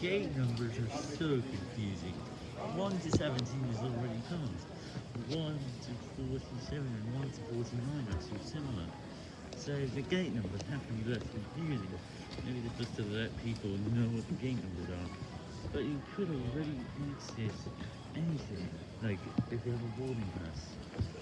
gate numbers are so confusing. 1 to 17 is already passed. 1 to 47 and 1 to 49 are so similar. So the gate numbers have to be less confusing. Maybe they're just to let people know what the gate numbers are. But you could already access anything, like if you have a boarding pass.